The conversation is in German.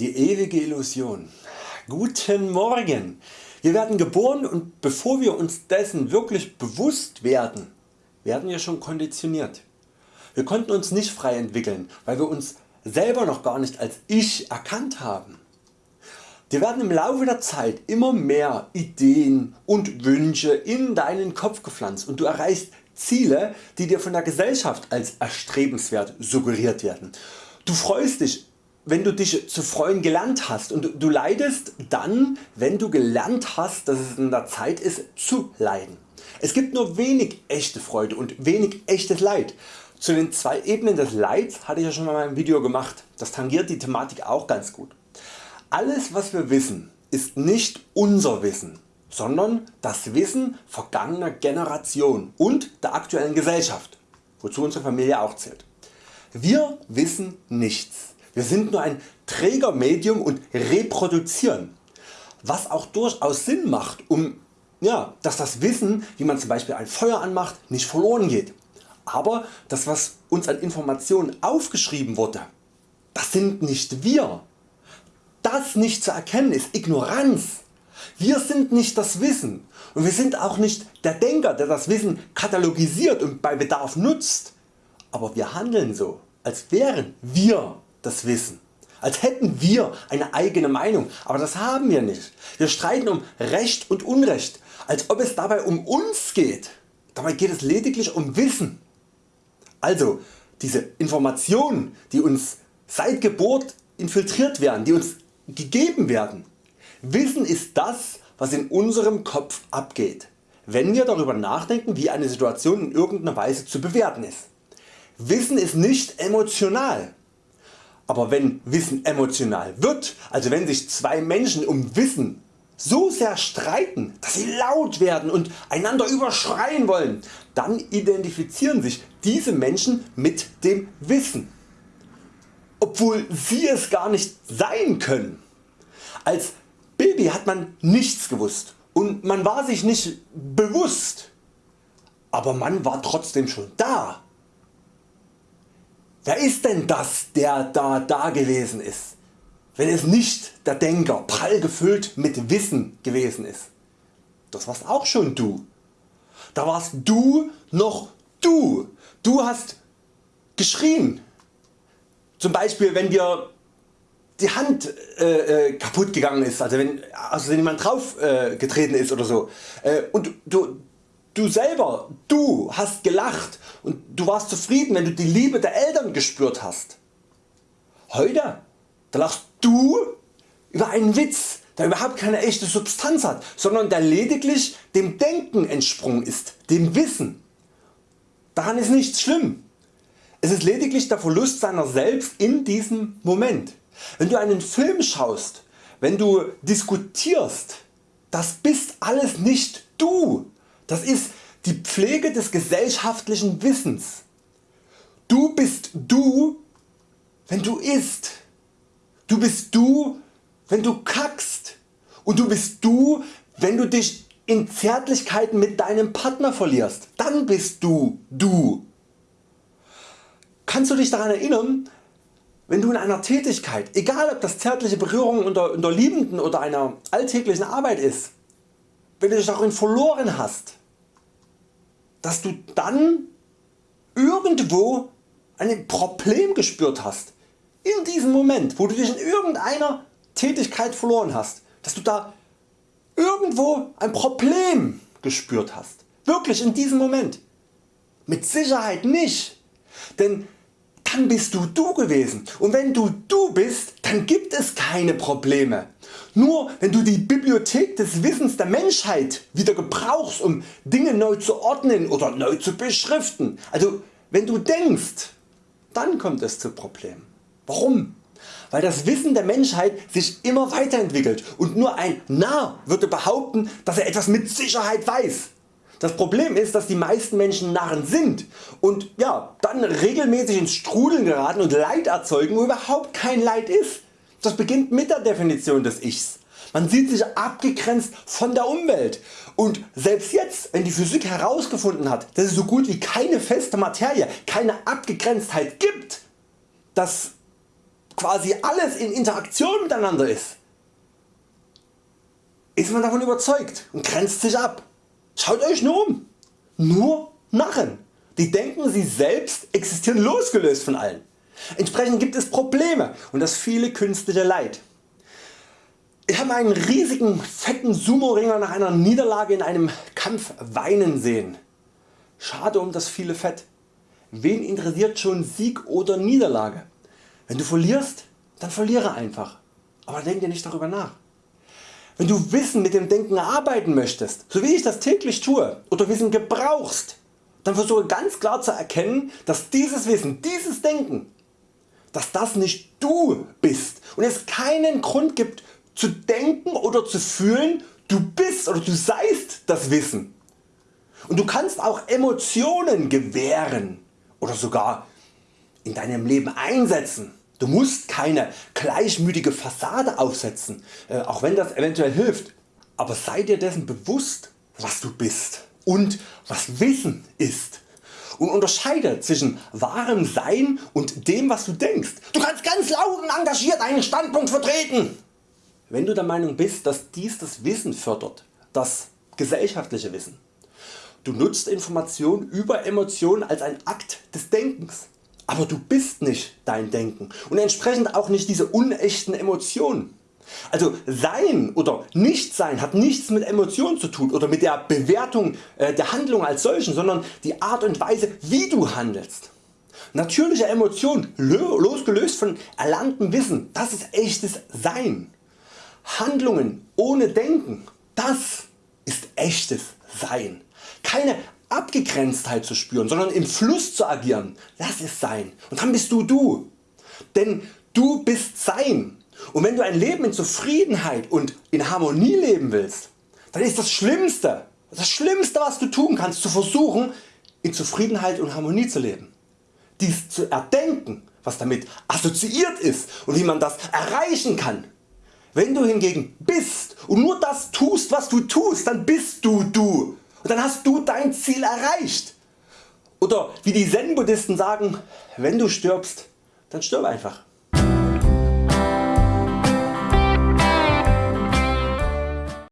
Die ewige Illusion. Guten Morgen! Wir werden geboren und bevor wir uns dessen wirklich bewusst werden, werden wir schon konditioniert. Wir konnten uns nicht frei entwickeln, weil wir uns selber noch gar nicht als Ich erkannt haben. Dir werden im Laufe der Zeit immer mehr Ideen und Wünsche in deinen Kopf gepflanzt und du erreichst Ziele die dir von der Gesellschaft als erstrebenswert suggeriert werden. Du freust dich wenn du dich zu freuen gelernt hast und du leidest dann wenn du gelernt hast dass es in der Zeit ist zu leiden. Es gibt nur wenig echte Freude und wenig echtes Leid. Zu den zwei Ebenen des Leids hatte ich ja schon mal ein Video gemacht, das tangiert die Thematik auch ganz gut. Alles was wir wissen ist nicht unser Wissen, sondern das Wissen vergangener Generationen und der aktuellen Gesellschaft, wozu unsere Familie auch zählt. Wir wissen nichts wir sind nur ein Trägermedium und reproduzieren, was auch durchaus Sinn macht, um ja, dass das Wissen, wie man zum Beispiel ein Feuer anmacht, nicht verloren geht. Aber das was uns an Informationen aufgeschrieben wurde, das sind nicht wir. Das nicht zu erkennen ist Ignoranz. Wir sind nicht das Wissen und wir sind auch nicht der Denker der das Wissen katalogisiert und bei Bedarf nutzt. Aber wir handeln so als wären wir das Wissen. Als hätten wir eine eigene Meinung, aber das haben wir nicht. Wir streiten um Recht und Unrecht, als ob es dabei um uns geht. Dabei geht es lediglich um Wissen. Also diese Informationen die uns seit Geburt infiltriert werden, die uns gegeben werden. Wissen ist das was in unserem Kopf abgeht, wenn wir darüber nachdenken wie eine Situation in irgendeiner Weise zu bewerten ist. Wissen ist nicht emotional. Aber wenn Wissen emotional wird, also wenn sich zwei Menschen um Wissen so sehr streiten, dass sie laut werden und einander überschreien wollen, dann identifizieren sich diese Menschen mit dem Wissen, obwohl sie es gar nicht sein können. Als Baby hat man nichts gewusst und man war sich nicht bewusst, aber man war trotzdem schon da Wer ist denn das der da da gewesen ist, wenn es nicht der Denker prall gefüllt mit Wissen gewesen ist? Das warst auch schon du. Da warst du noch du. Du hast geschrien. Zum Beispiel wenn dir die Hand äh, äh kaputt gegangen ist, also wenn, also wenn jemand drauf äh, getreten ist oder so äh, und du, Du selber, du hast gelacht und du warst zufrieden wenn du die Liebe der Eltern gespürt hast. Heute da lachst du über einen Witz der überhaupt keine echte Substanz hat, sondern der lediglich dem Denken entsprungen ist, dem Wissen. Daran ist nichts schlimm. Es ist lediglich der Verlust seiner selbst in diesem Moment. Wenn du einen Film schaust, wenn du diskutierst, das bist alles nicht du. Das ist die Pflege des gesellschaftlichen Wissens. Du bist du wenn du isst. Du bist du wenn du kackst. Und du bist du wenn du dich in Zärtlichkeiten mit deinem Partner verlierst. Dann bist du du. Kannst du dich daran erinnern wenn du in einer Tätigkeit, egal ob das zärtliche Berührung unter, unter Liebenden oder einer alltäglichen Arbeit ist, wenn du dich darin verloren hast, dass du dann irgendwo ein Problem gespürt hast. In diesem Moment wo du dich in irgendeiner Tätigkeit verloren hast, dass du da irgendwo ein Problem gespürt hast. Wirklich in diesem Moment. Mit Sicherheit nicht. Denn dann bist du du gewesen und wenn du du bist, dann gibt es keine Probleme. Nur wenn du die Bibliothek des Wissens der Menschheit wieder gebrauchst um Dinge neu zu ordnen oder neu zu beschriften, also wenn du denkst, dann kommt es zu Problemen. Warum? Weil das Wissen der Menschheit sich immer weiterentwickelt und nur ein Narr würde behaupten dass er etwas mit Sicherheit weiß. Das Problem ist dass die meisten Menschen Narren sind und ja, dann regelmäßig ins Strudeln geraten und Leid erzeugen wo überhaupt kein Leid ist. Das beginnt mit der Definition des Ichs. Man sieht sich abgegrenzt von der Umwelt und selbst jetzt wenn die Physik herausgefunden hat dass es so gut wie keine feste Materie, keine Abgegrenztheit gibt, das quasi alles in Interaktion miteinander ist, ist man davon überzeugt und grenzt sich ab. Schaut Euch nur um. Nur Narren. Die denken sie selbst existieren losgelöst von allen. Entsprechend gibt es Probleme und das viele künstliche Leid. Ich habe einen riesigen fetten Sumo-Ringer nach einer Niederlage in einem Kampf weinen sehen. Schade um das viele Fett. Wen interessiert schon Sieg oder Niederlage? Wenn du verlierst, dann verliere einfach, aber denk dir nicht darüber nach. Wenn du Wissen mit dem Denken arbeiten möchtest, so wie ich das täglich tue, oder Wissen gebrauchst, dann versuche ganz klar zu erkennen, dass dieses Wissen, dieses Denken, dass das nicht du bist und es keinen Grund gibt zu denken oder zu fühlen, du bist oder du seist das Wissen. Und du kannst auch Emotionen gewähren oder sogar in deinem Leben einsetzen. Du musst keine gleichmütige Fassade aufsetzen, äh, auch wenn das eventuell hilft. Aber sei dir dessen bewusst was du bist und was Wissen ist und unterscheide zwischen wahrem Sein und dem was du denkst. Du kannst ganz laut und engagiert einen Standpunkt vertreten. Wenn du der Meinung bist dass dies das Wissen fördert, das gesellschaftliche Wissen, du nutzt Information über Emotionen als ein Akt des Denkens, aber du bist nicht dein Denken und entsprechend auch nicht diese unechten Emotionen. Also Sein oder Nichtsein hat nichts mit Emotionen zu tun oder mit der Bewertung äh, der Handlung als solchen, sondern die Art und Weise wie du handelst. Natürliche Emotionen losgelöst von erlerntem Wissen, das ist echtes Sein. Handlungen ohne Denken, das ist echtes Sein. Keine Abgegrenztheit zu spüren, sondern im Fluss zu agieren, das ist Sein und dann bist du du. Denn du bist Sein und wenn du ein Leben in Zufriedenheit und in Harmonie leben willst, dann ist das Schlimmste, das Schlimmste was du tun kannst zu versuchen in Zufriedenheit und Harmonie zu leben. Dies zu erdenken was damit assoziiert ist und wie man das erreichen kann. Wenn du hingegen bist und nur das tust was du tust, dann bist du du dann hast du dein Ziel erreicht. Oder wie die Zen Buddhisten sagen, wenn du stirbst, dann stirb einfach.